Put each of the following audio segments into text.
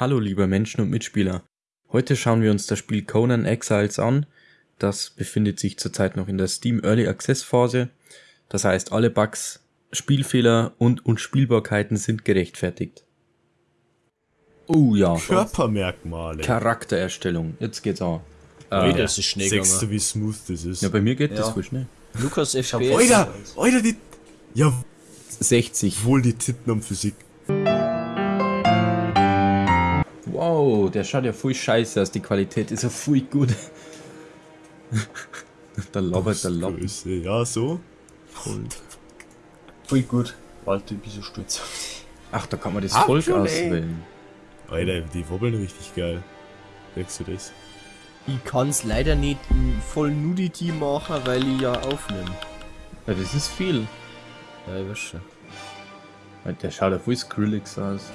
Hallo lieber Menschen und Mitspieler. Heute schauen wir uns das Spiel Conan Exiles an. Das befindet sich zurzeit noch in der Steam Early Access Phase. Das heißt, alle Bugs, Spielfehler und Unspielbarkeiten sind gerechtfertigt. Oh ja. Körpermerkmale. Charaktererstellung. Jetzt geht's auch. Äh, das ist schnell Sechst gegangen. du, wie smooth das ist? Ja, bei mir geht Ja. das voll schnell. Lukas FPS. Alter, Alter, die... Ja, 60. wohl die Titten am Physik. Wow, der schaut ja voll scheiße aus. Die Qualität ist ja voll gut. da labert der. Größe. Ja, so. Voll gut. Alter, ich bin so stolz. Ach, da kann man das Ach, Volk schon, ey. auswählen. Alter, die wobbeln richtig geil. Merkst du das? Ich kann's leider nicht voll Nudity machen, weil ich ja aufnehme. Ja, das ist viel. Ja, ich weiß schon. Der schaut ja voll Skrillex aus.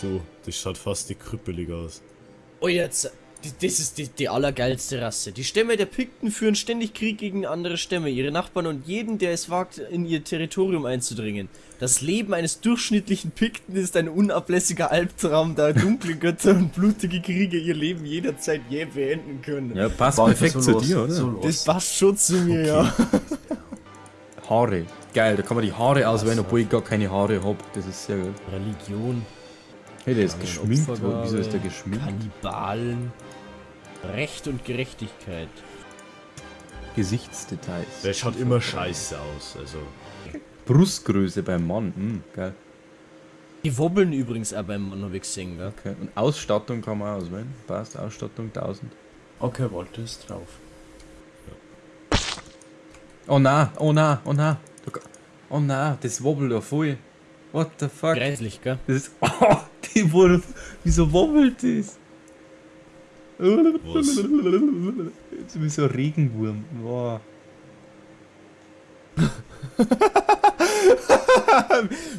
So, das schaut fast die krüppelig aus. Oh, jetzt. die- Das ist die, die allergeilste Rasse. Die Stämme der Pikten führen ständig Krieg gegen andere Stämme, ihre Nachbarn und jeden, der es wagt, in ihr Territorium einzudringen. Das Leben eines durchschnittlichen Pikten ist ein unablässiger Albtraum, da dunkle Götter und blutige Kriege ihr Leben jederzeit jäh beenden können. Ja, passt War perfekt so zu los, dir, oder? So. Das passt schon zu mir, ja. Haare. Geil, da kann man die Haare auswählen, obwohl ich gar keine Haare hab. Das ist sehr gut. Religion, Hey, der ist geschminkt. Wieso ist der geschminkt? Kannibalen, Recht und Gerechtigkeit. Gesichtsdetails. Der schaut immer scheiße aus, also. Brustgröße beim Mann. Hm, geil. Die wobbeln übrigens auch beim Mann, hab ich gesehen, gell? Okay. Und Ausstattung kann man auswählen. Passt, Ausstattung 1000. Okay, Walter ist drauf. Oh na, oh na, oh na. Oh na, das wobbelt ja voll. What the fuck? Greislich, gell? Das ist. Oh, die wurde. Wieso wobbelt das? Was? Jetzt wie so ein Regenwurm. Wow.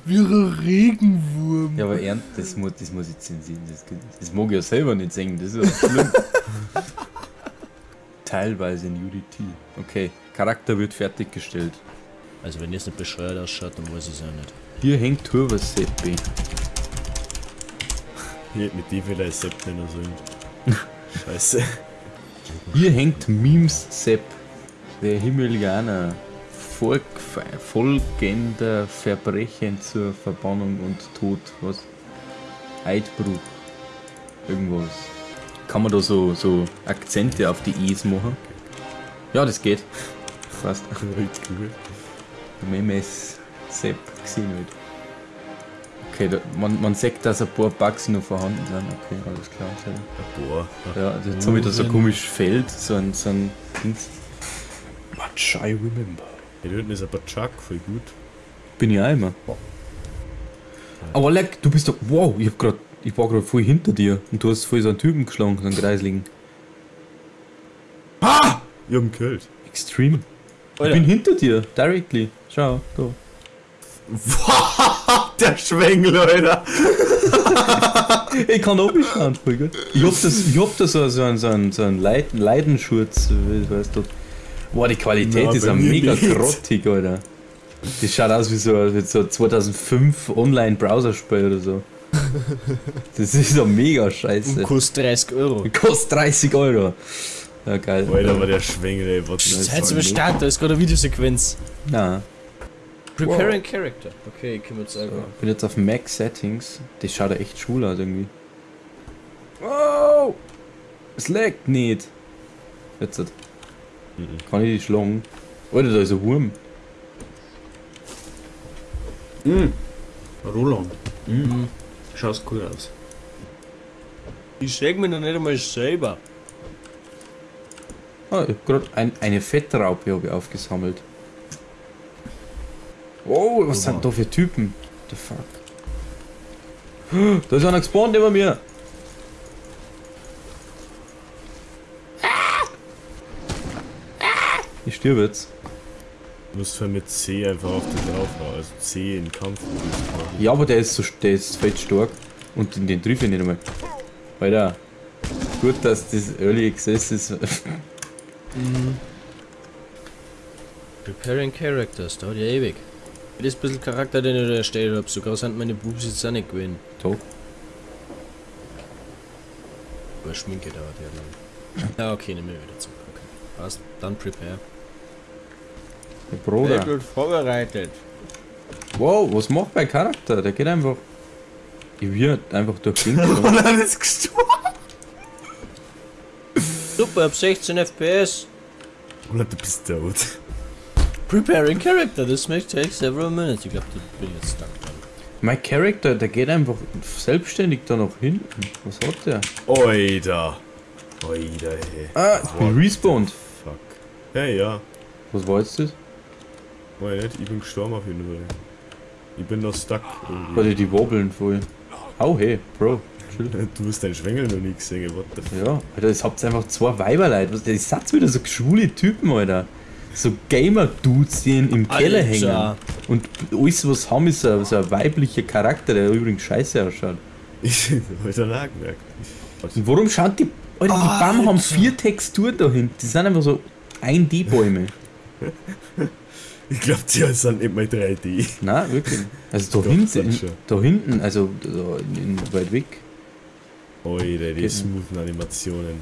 Wie ein Regenwurm. Ja, aber ernst, das muss, das muss ich zensieren. Das, das mag ich ja selber nicht singen, das ist ja schlimm. Teilweise in Unity. Okay, Charakter wird fertiggestellt. Also wenn das nicht bescheuert ausschaut, dann weiß ich es auch nicht. Hier hängt Turvas Seppi. Hier, mit dem will er Sepp nennen sollen. Scheiße. Hier hängt Memes Sepp. Der Himmelianer. Volk, folgender Verbrechen zur Verbannung und Tod. Was? Eidbruch. Irgendwas. Kann man da so, so Akzente auf die E's machen? Ja, das geht. Fast. Cool. Memes Sepp gesehen wird. Okay, da, man, man sieht, dass ein paar Bugs noch vorhanden sind. Okay, alles klar. Sehr. Boah. Ja, jetzt habe ich da so ein komisches Feld, so ein, so ein Dings. Much I remember. Da hinten ist aber Chuck, voll gut. Bin ich auch immer. Aber leck, du bist doch. Wow, ich hab grad. Ich war gerade voll hinter dir und du hast voll so einen Typen geschlagen, so einen Kreisligen. Ich hab ihn gekillt. Extreme. Ich bin hinter dir, directly. Schau, da. Der Schwengel, Alter. Ich kann schauen, voll gut. Ich hab das, ich hab da so, so einen, so einen, so einen Leid, Leidenschurz, wie weißt du. Boah, die Qualität Na, ist ja mega nicht. grottig, Alter. Das schaut aus wie so, wie so 2005 Online-Browserspiel oder so. Das ist ja mega scheiße. Kostet 30 Euro. Kostet 30 Euro. Ja, geil. Alter, war der Schwengel, ey. Was ist Seid ihr Start, da ist gerade eine Videosequenz. Na, Preparing Character. Okay, ich selber. ich bin jetzt auf Mac Settings. Das schaut ja echt schwul aus irgendwie. Wow! Es laggt nicht. Jetzt. hat- Kann ich die schlagen? Alter, da ist ein Wurm. Roland. Mhm. Schaust cool aus. Ich sag mir noch nicht einmal selber. Ah, ich hab grad ein, eine Fettraupe hab ich aufgesammelt. Wow, was sind da für Typen? The fuck? Da ist einer gespawnt über mir. Ich stirb jetzt. Du musst halt mit C einfach auf den drauf hauen. Also C in Kampf. Ja, aber der ist so der ist fett stark. Und den, den triff ich nicht einmal. Alter. Gut, dass das Early Access ist. Preparing Characters, dauert ja ewig. Das bisschen Charakter, den ich da erstellt habe. Sogar sind meine Boobs jetzt auch nicht gewesen. Doch. Aber Schminke dauert ja lang. Ja, okay, nehmen wir wieder zurück. Okay. Passt. Dann prepare. Der Bruder. wird vorbereitet. Wow, was macht mein Charakter? Der geht einfach. Ich wird einfach durch gelaufen. Und dann ist gestorben. Super, ab 16 FPS. Und du bist tot. Preparing character. This may take several minutes. Ich glaube, da bin jetzt stuck dran. Mein Charakter, der geht einfach selbstständig da nach hinten. Was hat der? Oida. Oida, hey. Ah, ich bin respawned. Fuck. Hey, ja. Was war jetzt das? Weiß nicht, ich bin gestorben auf jeden Fall. Ich bin noch stuck irgendwie. Warte, die wobbeln voll. Hau hey, Bro. Chill. Du hast deinen Schwengel noch nie gesehen, what the fuck? Ja, Alter, das habt einfach zwei Weiberleute. Was, das sind wieder so schwule Typen, Alter. So Gamer-Dudes, die in- im Keller Alter. hängen. Und alles, was haben, ist so, so ein weiblicher Charakter, der übrigens scheiße ausschaut. Ich auch gemerkt. Und warum schaut die. Alter, die Bäume haben vier Texturen da hinten. Die sind einfach so 1D-Bäume. Ich glaub, die sind nicht mal 3D. Nein, wirklich. Also da Doch, hinten, da hinten, also da in, weit weg. Oida, die smoothen Animationen.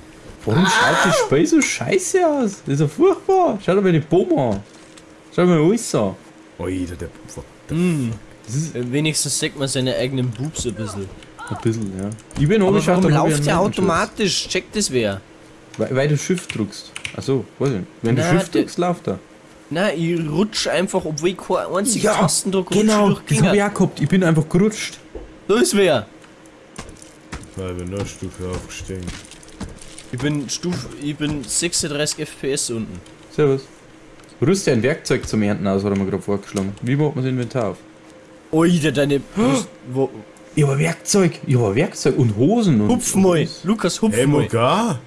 Warum schaut das Spiel so scheiße aus? Das ist ja furchtbar. Schau dir mal die Bäume an. Schau dir mal alles an. Oida, der. Hm. Das ist Wenigstens sieht man seine eigenen Boobs ein bisschen. ein bisschen, ja. Ich bin Aber warum hab läuft der automatisch? Checkt das wer? Weil, weil du Shift drückst. Achso, weiß ich nicht. Wenn du Na, Shift der- drückst, läuft er. Nein, ich rutsch einfach, obwohl ich keinen einzigen Ja, Tastendruck Genau, rutsch das habe ich auch gehabt. Ich bin einfach gerutscht. Da ist wer. Ich bin noch eine Stufe aufgestiegen. Ich bin Stuf, ich bin 36 FPS unten. Servus. Rüste ein Werkzeug zum Ernten aus, hat er mir gerade vorgeschlagen. Wie macht man das Inventar auf? Oida, deine. Wo, Ich habe Werkzeug. Ich habe Werkzeug und Hosen und. hupf mal. Lukas, hupf Hey, mal. Mogar!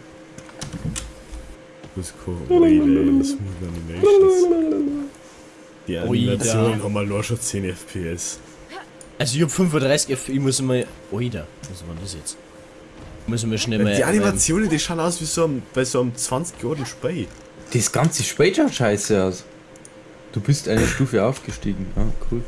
Das ist cool. Oida, Smooth Animations. Die Oida. Animationen haben mal nur schon 10 FPS. Also ich hab 35 FPS, ich muss mal. Oida, was war das jetzt? Ich mal schnell mal. Die Animationen, die schauen aus wie so ein, bei so einem 20 Jahren Spiel. Das ganze Spiel schaut scheiße aus. Du bist eine Stufe aufgestiegen. Ah, cool.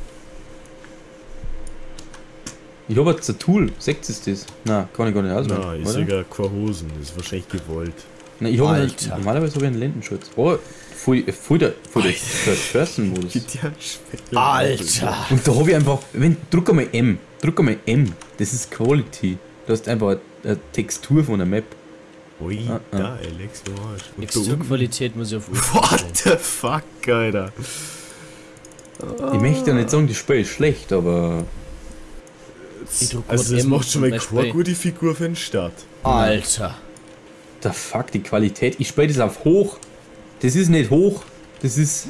Ich habe jetzt ein Tool. Seht ihr das? Nein, kann ich gar nicht auswählen. Nein, ich oder? sehe gar keine Hosen. Das ist wahrscheinlich gewollt. Nein, ich habe normalerweise habe ich einen Lendenschutz. Oh, voll, voll der, voll der First-Person-Modus. Alter! Und da habe ich einfach, wenn, drück einmal M, drück einmal M, das ist Quality. Du hast einfach eine, eine Textur von der Map. Ui, Ah, ah. da, Alex, du Arsch. Texturqualität muss ich auf What the fuck, Alter? Ich möchte ja nicht sagen, das Spiel ist schlecht, aber Also, das M macht schon mal keine Spiel. gute Figur für den Start. Alter! der fuck, die Qualität, ich spiele das auf hoch. Das ist nicht hoch, das ist,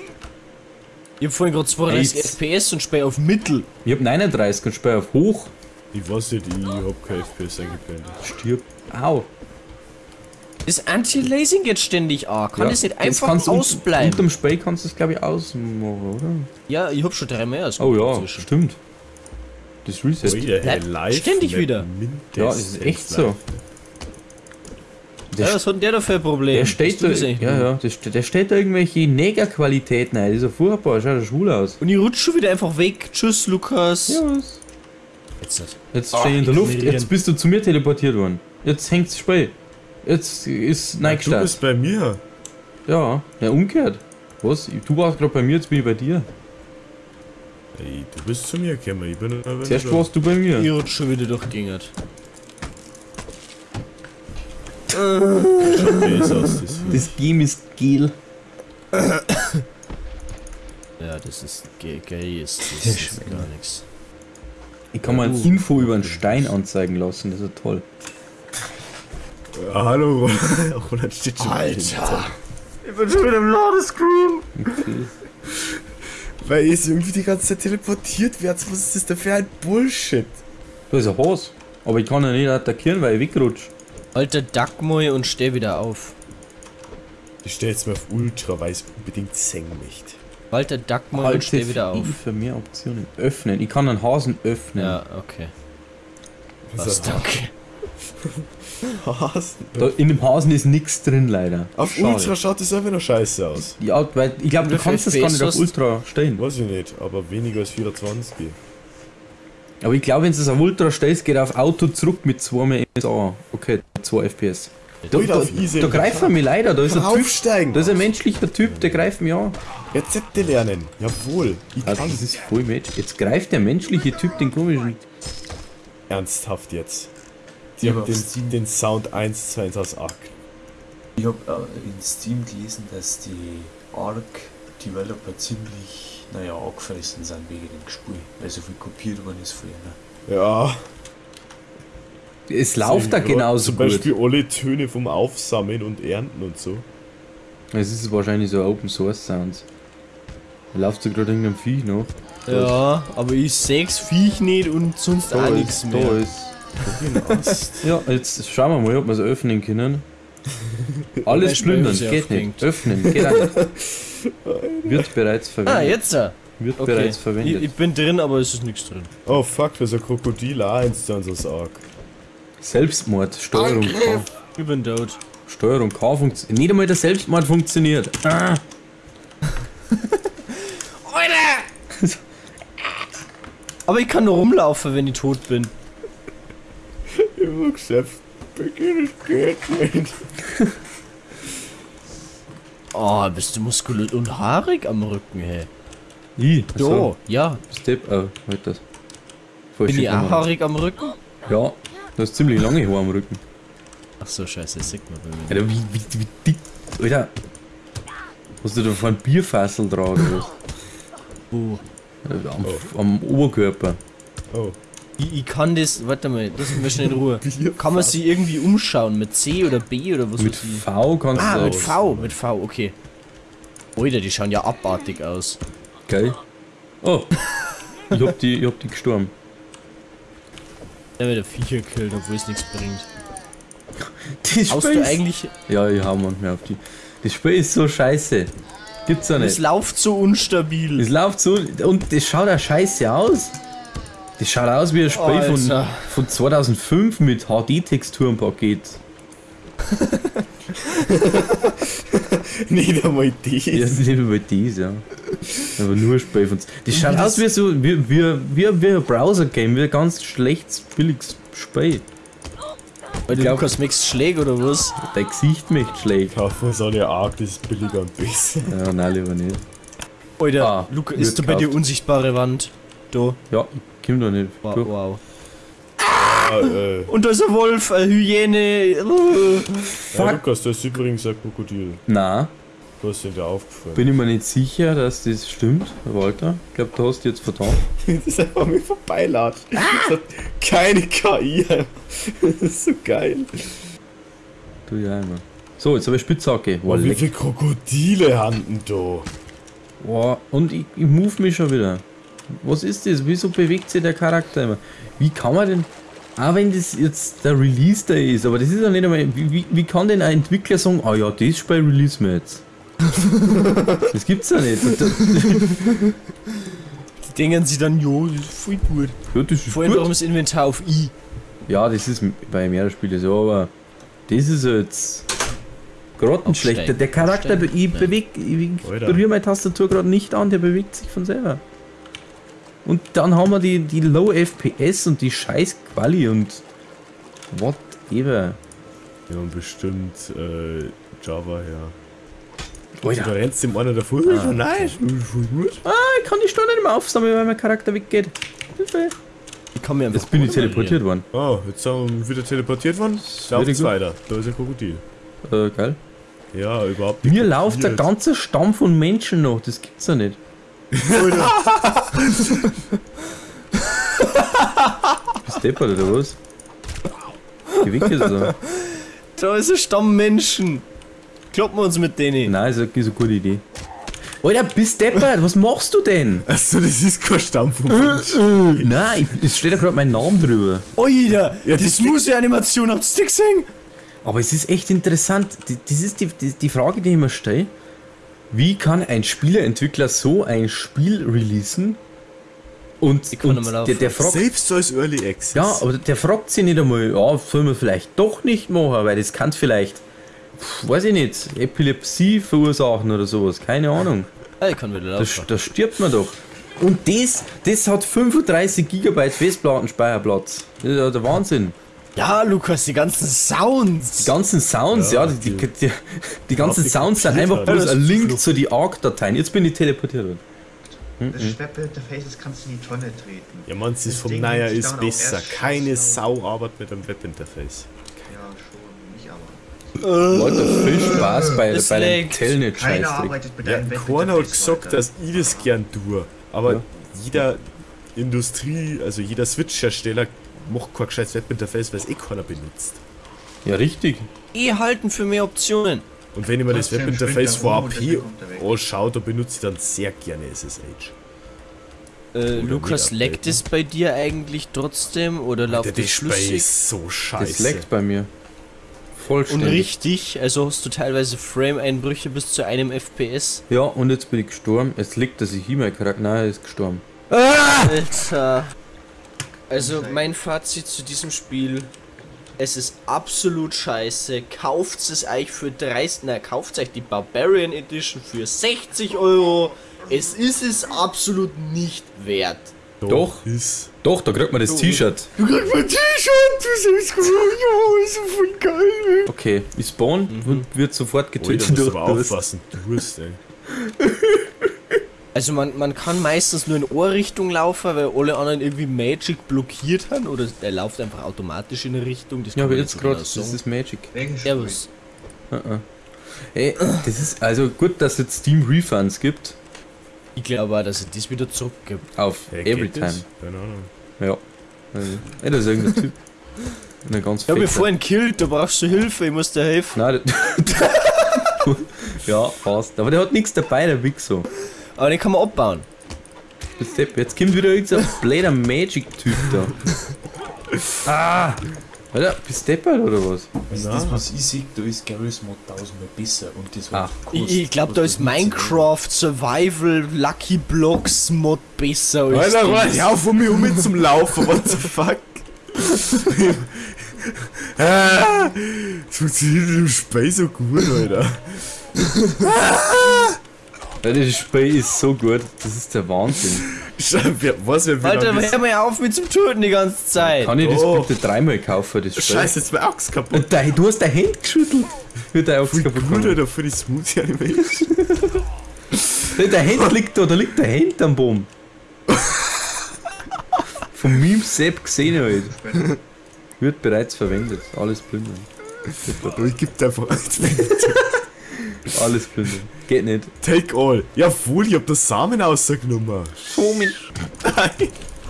Ich hab vorhin gerade 32 Jetzt. FPS und spiel auf Mittel. ich habe 39 und spiele auf hoch. Ich weiß nicht, ich hab kein FPS eingeblendet. Stirb. Au. Das Anti-Lasing geht ständig an. Kann Ja, das nicht einfach un- ausbleiben? Unterm Spiel kannst du das glaube ich ausmachen, oder? ja, ich hab schon drei mehr als Oh ja, inzwischen. stimmt. Das Reset. Ui, der bleibt live ständig wieder. Ja, das ist echt so. live. Ja, Der, was hat denn der da für ein Problem? der steht da, das ja, ja, der, der steht da irgendwelche Negerqualitäten ein. Das ist ja furchtbar, schaut ja schwul aus. Und ich rutsch schon wieder einfach weg. Tschüss, Lukas. Ja, was? Jetzt nicht. Jetzt Ah, stehe ich in der Luft, jetzt bist du zu mir teleportiert worden. Jetzt hängt's das Spiel. Jetzt ist Du Nike bist bei mir. Ja, ja, umgekehrt. Was? Du warst gerade bei mir, jetzt bin ich bei dir. Ey, du bist zu mir gekommen. Ich bin aber Zuerst warst du bei mir. Ich rutsch schon wieder aus, das Das Game ist gel. Ja, das ist ge- geil. Ist, das Der ist gar nichts. Ich kann mal Uh. Info über einen Stein anzeigen lassen, das ist ja toll. Ah, hallo, Roland. Steht schon Alter. Ich bin schon wieder im Ladescreen. Okay. Weil ich irgendwie die ganze Zeit teleportiert werde. Was ist das denn für ein Bullshit? Da ist ein Haus. Aber ich kann ihn nicht attackieren, weil ich wegrutsche. Alter, duck mal und steh wieder auf. Ich stelle jetzt mal auf Ultra, weil ich es unbedingt singen möchte. Walter, duck mal und steh wieder auf. Für mehr Optionen. Öffnen. Ich kann einen Hasen öffnen. Ja, okay. Was Was, ist das? danke. Hasen. Da, in dem Hasen ist nichts drin, leider. Auf Schade. Ultra schaut das einfach noch scheiße aus. Ja, weil ich glaube, du kannst das gar nicht auf Ultra stellen. Weiß ich nicht, aber weniger als 24. Aber ich glaube, wenn du es auf Ultra stellst, geht er auf Auto zurück mit 2 mehr MSA. Okay, 2 FPS. Da, da, da greift er mich leider. Da ist, ein typ, Aufsteigen. da ist ein menschlicher Typ, der greift mich an. Rezepte lernen. Jawohl. Ich Also, kann das ist voll Match. Jetzt greift der menschliche Typ den komischen. ernsthaft jetzt. Die haben den, den Sound 1 zu 1 aus Arc. Ich habe äh, in Steam gelesen, dass die Arc-Developer ziemlich, naja, angefressen sind wegen dem Spiel, weil so viel kopiert worden ist von ihnen. Ja. Es läuft da genauso Zum gut. Beispiel alle Töne vom Aufsammeln und Ernten und so. Es ist wahrscheinlich so Open Source Sounds. Da läuft so gerade irgendein Viech noch. Ja, aber ich seh's Viech nicht und sonst auch nichts ist, da mehr. ist. Ja, jetzt schauen wir mal, ob wir es öffnen können. Alles plündern, geht nicht. Öffnen, geht nicht. Wird bereits verwendet. Ah, jetzt! Wird Okay. bereits Ich, verwendet. ich bin drin, aber es ist nichts drin. Oh fuck, da ist ein Krokodil auch 1 zu 1 aus Arc. Selbstmord, Steuerung K. Ich bin tot. Steuerung K funktioniert. Nicht einmal der Selbstmord funktioniert. Ah. Aber ich kann nur rumlaufen, wenn ich tot bin. Immer Geschäft. Beginn es geht nicht. Oh, bist du muskulös und haarig am Rücken, hey. I, So, ja. Step, oh, halt das. Bin ich auch haarig am Rücken? Ja, du hast ziemlich lange Haare am Rücken. Ach so, scheiße, das sieht man bei mir. Alter, wie, wie, wie dick. Alter. Hast du da vor ein Bierfassel dran oder was? Wo? Äh, Am, am Oberkörper. Oh. Ich, ich kann das, warte mal, lass mich schnell in Ruhe. Kann man sich irgendwie umschauen mit C oder B oder was Mit? V kannst Ah, du mit auch. V, mit V, okay. Alter, die schauen ja abartig aus. Geil. Oh. Ich hab die, ich hab die gestorben. Der wird der Viecher killt, obwohl es nichts bringt. Das Haust du eigentlich. Ja, ich hau manchmal auf die. Das Spiel ist so scheiße. Gibt's ja Es nicht. läuft so unstabil. Es läuft so und das schaut auch scheiße aus. Das schaut aus wie ein Spiel von, von 2005 mit HD-Texturenpaket. Nicht einmal das. Ja, das ist nicht über dies, ja. Aber nur ein Spiel von. Das schaut aus wie so wie, wie, wie, wie ein Browser-Game, wie ein ganz schlechtes, billiges Spiel. Weil du Lukas Max schlägt oder was? Dein Gesicht mich schlägt. Kaufen wir so eine Arc, das ist billiger und besser. Ja, nein, lieber nicht. Alter, Ah, Luca, ist da bei dir unsichtbare Wand? Da. Ja, komm doch nicht. Wow. Wow. Ah, äh, Und da ist ein Wolf, eine Hyäne. Ja, Lukas, da ist übrigens ein Krokodil. Nein, Du hast dir da aufgefallen. bin ich mir nicht sicher, dass das stimmt, Walter. Ich glaube, du hast jetzt vertan. das ist einfach mir vorbeilatscht. Hat keine KI. Das ist so geil. Du ja immer. So, jetzt habe ich Spitzhacke. Wow, wie viele Krokodile handen da? Wow, und ich, ich move mich schon wieder. Was ist das? Wieso bewegt sich der Charakter immer? Wie kann man denn. Auch wenn das jetzt der Release Day ist, aber das ist ja nicht einmal. Wie, wie, wie kann denn ein Entwickler sagen, ah ja, das Spiel release wir jetzt? das gibt's ja nicht. Die denken sie dann, jo, das ist voll gut. ja, das ist Vorhin darum gut. das Inventar auf I. Ja, das ist bei mehreren Spielen so, aber das ist jetzt grottenschlecht. Der, Charakter, Aufsteigen. ich bewege, ich berühre meine Tastatur gerade nicht an, der bewegt sich von selber. Und dann haben wir die, die Low FPS und die scheiß Quali und whatever. Ja, und bestimmt äh, Java, ja. Da Alter, rennst dem einer davor. Ah. Nein, ist gut. ich kann die Stunde nicht mehr aufsammeln, weil mein Charakter weggeht. Hilfe. Ich kann mir einfach. Jetzt bin ich teleportiert worden. Oh, jetzt sind wir wieder teleportiert worden. Lauft's good. weiter. Da ist ein Krokodil. Äh, geil. Ja, überhaupt nicht. Mir läuft der ganze Stamm von Menschen noch, das gibt's ja nicht. Bist deppert oder was? Geh weg jetzt da. Ist ein Stamm Menschen. Kloppen wir uns mit denen. Nein, ist eine, ist eine gute Idee. Alter, bist deppert, was machst du denn? Achso, das ist kein Stamm von Menschen. Nein, ich, es steht ja gerade mein Name drüber. Alter, Ja, das das- muss ja Animation am Stick sein. Aber es ist echt interessant. Die- Das ist die, die, die Frage, die ich mir stelle. Wie kann ein Spieleentwickler so ein Spiel releasen Und, und der, der fragt, Selbst als Early Access. ja, aber der fragt sich nicht einmal, ja, soll man vielleicht doch nicht machen, weil das kann vielleicht, weiß ich nicht, Epilepsie verursachen oder sowas, keine Ahnung. Ah, ich kann wieder Da, laufen. da stirbt man doch. Und das, das hat 35 GB Festplattenspeicherplatz. Das ist ja der Wahnsinn. Ja, Lukas, die ganzen Sounds. Die ganzen Sounds, ja, die, die, die, die ganzen Sounds sind einfach bloß Ja, ein Link zu die ARC-Dateien. Jetzt bin ich teleportiert worden. Das Webinterface kannst du in die Tonne treten. Ja, man, es ist Das vom Naja ist besser. Keine Sau arbeitet mit einem Webinterface. Ja, schon, nicht aber. Leute, viel Spaß bei, Es bei dem. Telnet Keiner arbeitet mit Ja, keiner hat gesagt, dass ich das gern tue. Aber Ja. jeder Industrie, also jeder Switch-Hersteller macht kein gescheites Webinterface, weil es eh keiner benutzt. Ja, richtig. Eh halten für mehr Optionen. Und wenn ich mir das Webinterface er vorab und hier er anschaue, da benutze ich dann sehr gerne SSH. Äh, Lukas, leckt es bei dir eigentlich trotzdem oder Der läuft das Display flüssig? ist so Das scheiße. leckt bei mir. Und Vollständig. richtig, also hast du teilweise Frame-Einbrüche bis zu einem FPS. Ja, und jetzt bin ich gestorben. Es liegt, dass ich E-Mail charakter Nein, er ist gestorben. Alter. Also mein Fazit zu diesem Spiel. Es ist absolut scheiße. Kauft es euch für 30, na kauft euch die Barbarian Edition für 60 Euro. Es ist es absolut nicht wert. Doch. Ist. Doch, da kriegt man das T-Shirt. Du kriegst mein T-Shirt, du siehst gut, ja, ist so voll geil. Okay, ich spawn und wird sofort getötet musst durch aber Durst. aufpassen. Durst, ey. Also man, man kann meistens nur in Ohrrichtung laufen, weil alle anderen irgendwie Magic blockiert haben oder der läuft einfach automatisch in eine Richtung. Das Ja, aber man jetzt gerade, genau das ist Magic. Servus. Ey, das ist also gut, dass es jetzt Steam Refunds gibt. Ich glaube auch, dass es das wieder zurückgibt. Auf Hey, geht Everytime. Keine Ahnung. Ja. Ey, das ist irgendein Typ. Eine ganz Ich hab mich vorhin killt, da brauchst du Hilfe, ich muss dir helfen. Nein, Ja, fast. Aber der hat nichts dabei, der Wichser. Aber den kann man abbauen. Jetzt kommt wieder irgendein blöder Magic-Typ da. Ah! Alter, bist du deppert oder was? Also das, was ich sehe, da ist Garry's Mod tausendmal besser und das Ah. war Ich, ich glaube, da ist Minecraft Survival Lucky Blocks Mod besser als Alter, das. hör auf, um mich um zum Laufen, what the fuck? Ah, Das funktioniert im Spiel so gut, Alter. Das Spiel ist so gut. Das ist der Wahnsinn. Was, wer Alter, hör mal auf mit zum Töten die ganze Zeit. Kann ich das Oh. bitte dreimal kaufen, das Spiel? Scheiße, jetzt war Axt kaputt. Und dein, du hast dein Hand geschüttelt. Für dein Axt kaputt gut. Alter, für die Smoothie Animation. Der der Hand liegt da, da liegt der Hand am Baum. Vom Meme Sepp gesehen halt. Wird bereits verwendet. Alles plündern. Ich geb dir einfach Alles plündern. Geht nicht. Take all. Jawohl, ich hab das Samen rausgenommen.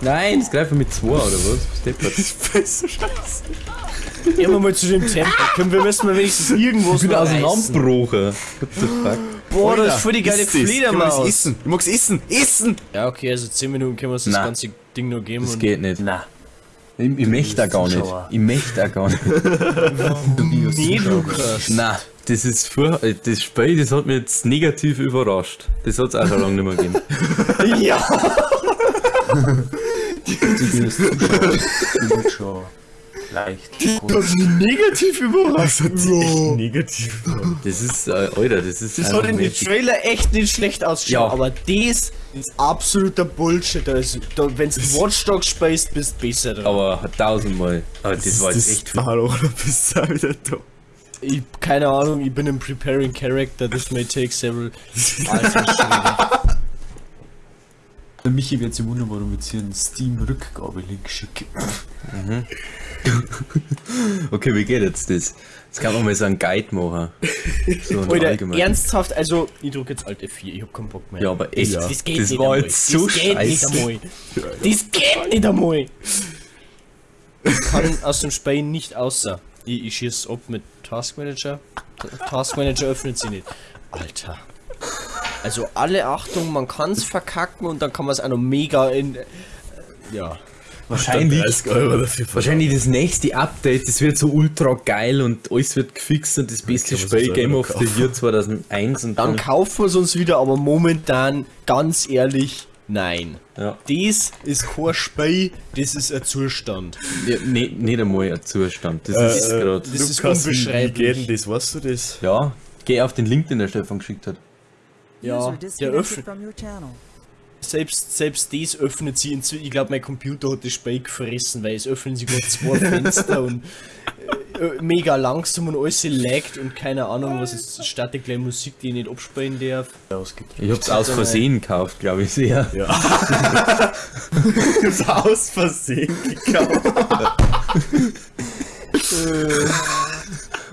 Nein, das greifen mit zwei oder was? Steppert. Das ist besser scheiße. Gehen wir mal zu dem Tempel. Können wir müssen wir wenigstens irgendwo Ich bin noch auseinanderbrochen. What the fuck? Boah, das ist voll die geile das? Ich Fledermaus. essen. Ich mag's essen. Essen! Ja, okay, also 10 Minuten können wir uns das Na. ganze Ding nur geben. Das und geht nicht. Na, Ich, ich möchte auch gar nicht. Ich möchte auch gar nicht. Nee, Lukas. Nein, das ist furch- äh, Das Spiel, das hat mich jetzt negativ überrascht. Das hat es auch schon lange nicht mehr gegeben. Ja. Zuschauer sind schon leicht gekostet. Negativ überrascht. Das echt negativ. Das ist, äh, Alter, das ist. Das hat in den Magic. Trailer echt nicht schlecht ausgeschaut, Ja. aber das ist absoluter Bullshit. Also, da, wenn du Watch Dogs spielst, bist du besser dran. Aber tausendmal. Aber das, war jetzt echt viel. Hallo, oder bist du wieder da? Ich, keine Ahnung, ich bin im Preparing Character, this may take several. Der Michi wird sich wundern, warum wir jetzt hier einen Steam-Rückgabelink schicken. Okay, wie geht jetzt das? Jetzt kann man mal so einen Guide machen. So allgemeinen. ernsthaft, also, ich drück jetzt Alt F4, ich hab keinen Bock mehr. Ja, aber echt. das geht das nicht war einmal. jetzt so das geht nicht einmal. Das geht nicht einmal. Ich kann aus dem Spiel nicht außer. Ich, ich schieß ab mit Task Manager. Task Manager öffnet sie nicht. Alter. Also alle Achtung, man kann's verkacken und dann kann man es auch noch mega in. äh, Ja. Wahrscheinlich. 30 Euro dafür Wahrscheinlich das nächste Update, das wird so ultra geil und alles wird gefixt und das beste kann Spiel Game of the Year 2001 und Dann dann. kaufen wir es uns wieder, aber momentan, ganz ehrlich, Nein. Ja. Das ist kein Spiel, das ist ein Zustand. ja nee, nicht einmal ein Zustand. Das Äh, ist äh, gerade. das ist Lukas, wie- Wie unbeschreiblich. geht denn das? Weißt du das? Ja, geh auf den Link, den der Stefan geschickt hat. Ja, der öffnet. from your channel. Selbst, selbst das öffnet sie inzwischen. Ich glaube, mein Computer hat das Spiel gefressen, weil es öffnen sich gerade zwei Fenster und äh, äh, mega langsam und alles laggt und keine Ahnung, was ist. Startet gleich Musik, die ich nicht abspielen darf. Ich hab's aus Versehen gekauft, glaube ich sehr. Ja. das aus Versehen gekauft.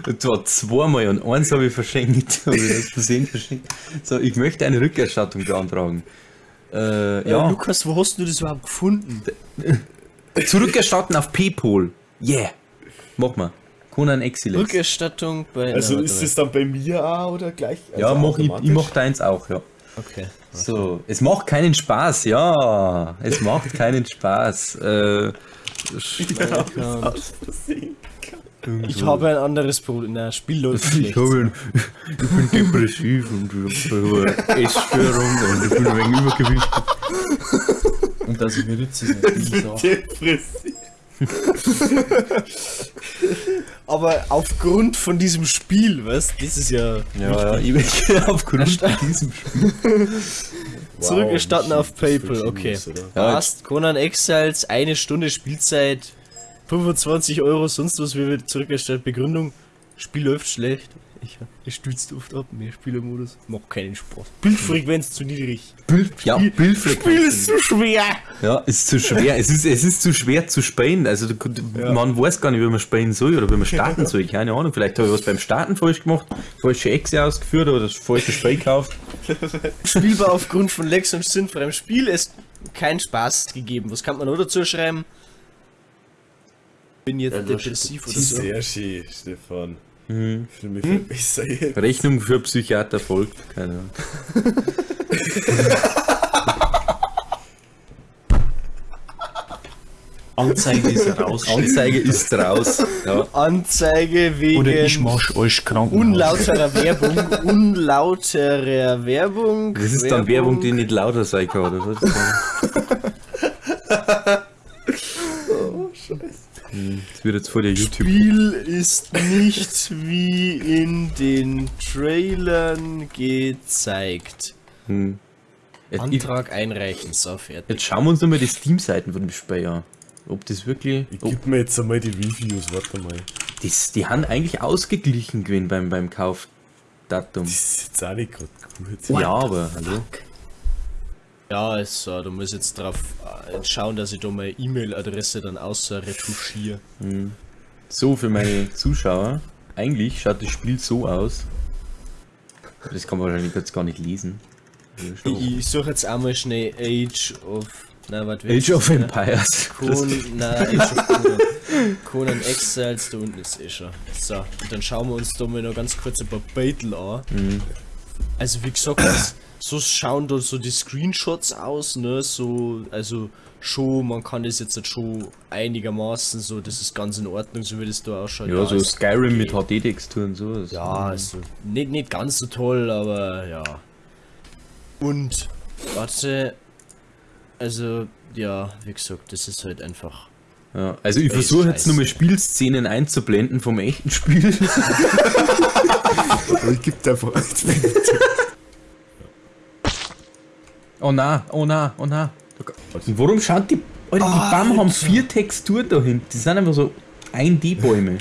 Und zwar zweimal und eins habe ich verschenkt. Habe ich aus Versehen verschenkt. So, ich möchte eine Rückerstattung beantragen. Äh, Ja. ja, Lukas, wo hast du das überhaupt gefunden? zurückerstatten auf Paypal. Yeah. Mach mal. Conan Excellence. Rückerstattung bei. Also na, ist es dann bei mir auch oder gleich? ja, also mach ich, ich mach deins auch, ja. Okay. So, es macht keinen Spaß, ja. Es macht keinen Spaß. Äh, Versehen. Ich habe ein anderes Problem. Na, Spiel läuft ich, ein, ich bin depressiv und ich habe eine Essstörung und ich bin ein wenig übergewichtig. Und also mir nützt es natürlich auch. Depressiv. Aber aufgrund von diesem Spiel, was? Das ist ja. Ja, ja, ich bin aufgrund von diesem Spiel. Zurückerstatten Wow, auf PayPal, okay. Ja, Passt, Conan Exiles, eine Stunde Spielzeit, 25 Euro, sonst was wir wird zurückerstattet. Begründung, Spiel läuft schlecht. Ich, ich stützt oft ab, mehr Spielermodus, macht keinen Spaß. Bildfrequenz zu niedrig. Bild, ja, Bildfrequenz. zu schwer. Ja, ist zu schwer. Es ist, es ist zu schwer zu spielen. Also du, man weiß gar nicht, wie man spielen soll oder wie man starten soll. Keine Ahnung. Vielleicht habe ich was beim Starten falsch gemacht, falsche Exe ausgeführt oder das falsche Spiel gekauft. Spielbar aufgrund von Lex und sinnfreiem Spiel ist kein Spaß gegeben. Was kann man noch dazu schreiben? Bin jetzt Ja, depressiv oder ist so. sehr schön, Stefan. Mhm. Ich fühle mich viel besser jetzt. Rechnung für Psychiater folgt. Keine Ahnung. Anzeige ist raus. Anzeige ist raus. Ja. Anzeige wegen Oder ich mach euch krank. unlauterer Werbung. Unlauterer Werbung. Das ist dann Werbung, die nicht lauter sein kann, oder was? Das wird jetzt vor der YouTube. Spiel ist nicht wie in den Trailern gezeigt. Hm. Jetzt, ich, Antrag einreichen, so fertig. jetzt schauen wir uns nochmal die Steam-Seiten von dem Spiel an. Ob das wirklich. Ich Ob, gib mir jetzt einmal die Reviews, warte mal. das, die haben eigentlich ausgeglichen gewesen beim, beim Kaufdatum. Das ist jetzt auch nicht gerade gut. Ja, aber hallo. Ja, also, du musst jetzt drauf äh, schauen, dass ich da meine E-Mail-Adresse dann außer retuschiere. So für meine Zuschauer. Eigentlich schaut das Spiel so aus. Das kann man wahrscheinlich jetzt gar nicht lesen. Ich, ich suche jetzt einmal schnell Age of. Na, wie Age of? Empires. Conan, na, Age of Conan. Conan Exiles, da unten ist eh schon. So, und dann schauen wir uns da mal noch ganz kurz ein paar Battle an. Also wie gesagt, so schauen da so die Screenshots aus, ne, so, also schon, man kann das jetzt schon einigermaßen so, das ist ganz in Ordnung, so wie das da ausschaut. Ja, so ist Skyrim mit okay. HD-Texturen so. Das- Ja, also nicht, nicht ganz so toll, aber ja. Und, warte, also, ja, wie gesagt, das ist halt einfach. Ja, also ich versuche jetzt scheiße. nochmal Spielszenen einzublenden vom echten Spiel. Aber ich geb dir einfach. oh na, oh na, oh na. Und warum schaut die. Alter, die Bäume haben vier Texturen da hinten. Die sind einfach so 1D-Bäume.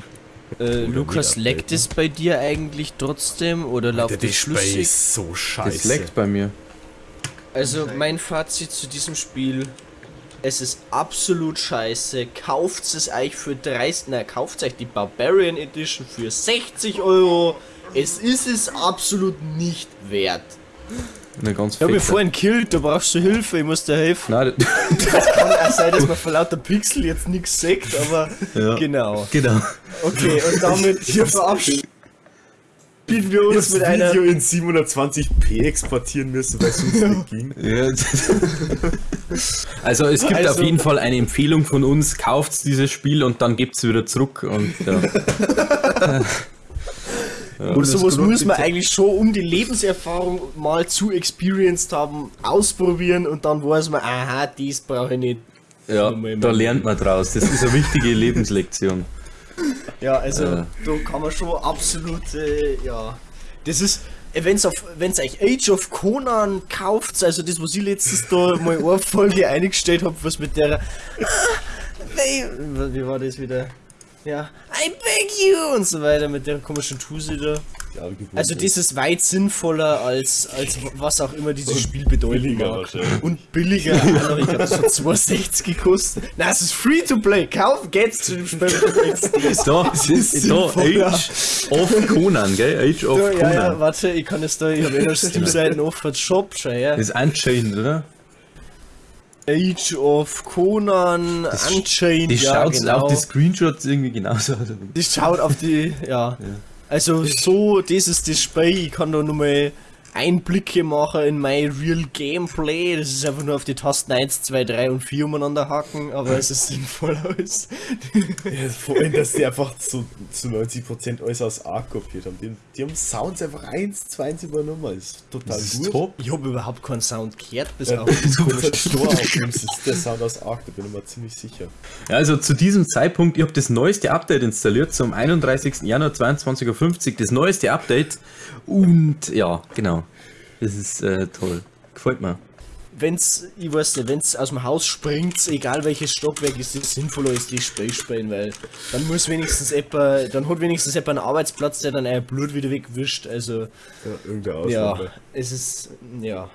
Äh, Lukas, leckt es bei dir eigentlich trotzdem oder Der läuft das Spiel flüssig? ist so Das scheiße. leckt bei mir. Also mein Fazit zu diesem Spiel, es ist absolut scheiße. Kauft es euch für 30, na kauft euch die Barbarian Edition für 60 Euro. Es ist es absolut nicht wert. Eine ganz Ich habe mich vorhin killt, da brauchst du Hilfe, ich muss dir helfen. Nein, das- Kann auch sein, dass man vor lauter Pixel jetzt nichts sagt, aber Ja. genau. genau. Okay, und damit verabschieden wir uns das mit einer Video in 720p exportieren müssen, weil es sonst nicht ging. Ja, also es gibt Also- auf jeden Fall eine Empfehlung von uns, kauft dieses Spiel und dann gebt es wieder zurück und ja. Und das sowas muss man eigentlich schon um die Lebenserfahrung mal zu experienced haben, ausprobieren und dann weiß man, aha, dies brauche ich nicht. Ja, da lernt man draus. Das ist eine wichtige Lebenslektion. Ja, also Äh. da kann man schon absolut, äh, ja. Das ist, auf, wenn's euch Age of Conan kauft, also das, was ich letztens da mal eine Folge eingestellt habe, was mit der, ah, wie war das wieder? Ja, I beg you und so weiter mit der komischen Tuse da. Ja, Also das ist weit sinnvoller als, als was auch immer dieses Spiel bedeuten billiger mag. Und billiger, ich glaube das hat 2,60 gekostet. Na, es ist free to play. Kaufen geht's zu dem Spiel. Da, da sinnvoller. Age of Conan, gell? Age of Ja, ja, ja, Conan. warte, ich kann es da, ich habe eh noch Steam-Seiten offen, Shop, schau her. Das ist Unchained, oder? Age of Conan, Unchained, Die ja, schaut genau. auf die Screenshots irgendwie genauso aus. Die schaut auf die, ja. Also so, das ist das Spiel, ich kann da nochmal Einblicke machen in mein Real Gameplay. Das ist einfach nur auf die Tasten 1, 2, 3 und 4 umeinander hacken, aber es ist sinnvoll aus. Ja, vor allem, dass die einfach zu, zu 90% alles aus Arc kopiert haben. Die, die haben Sounds einfach eins zu eins übernommen. Das ist total Das gut. ist top. Ich habe überhaupt keinen Sound gehört, bis Ja, auf das kommt halt Stor aufnimmst, das ist der Sound aus Arc, da bin ich mir ziemlich sicher. Ja, also zu diesem Zeitpunkt, ich habe das neueste Update installiert, zum 31. Januar 22.50 Uhr, das neueste Update. Und ja, genau. Das ist äh, toll. Gefällt mir. wenn's, ich weiß nicht, wenn's aus dem Haus springt, egal welches Stockwerk, ist es sinnvoller als die Spiel spielen, weil dann muss wenigstens etwa, dann hat wenigstens etwa einen Arbeitsplatz, der dann euer Blut wieder wegwischt, also Ja, irgendeine ja, Ausnahme. es ist, ja.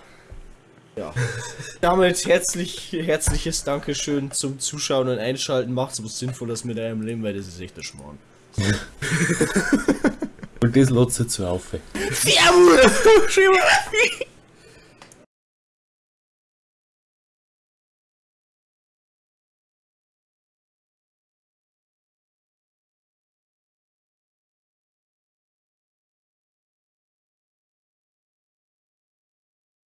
Ja. Damit herzlich, herzliches Dankeschön zum Zuschauen und Einschalten. Macht's was Sinnvolles mit eurem Leben, weil das ist echt der Schmarrn. Das lässt sich zu auf. Servus!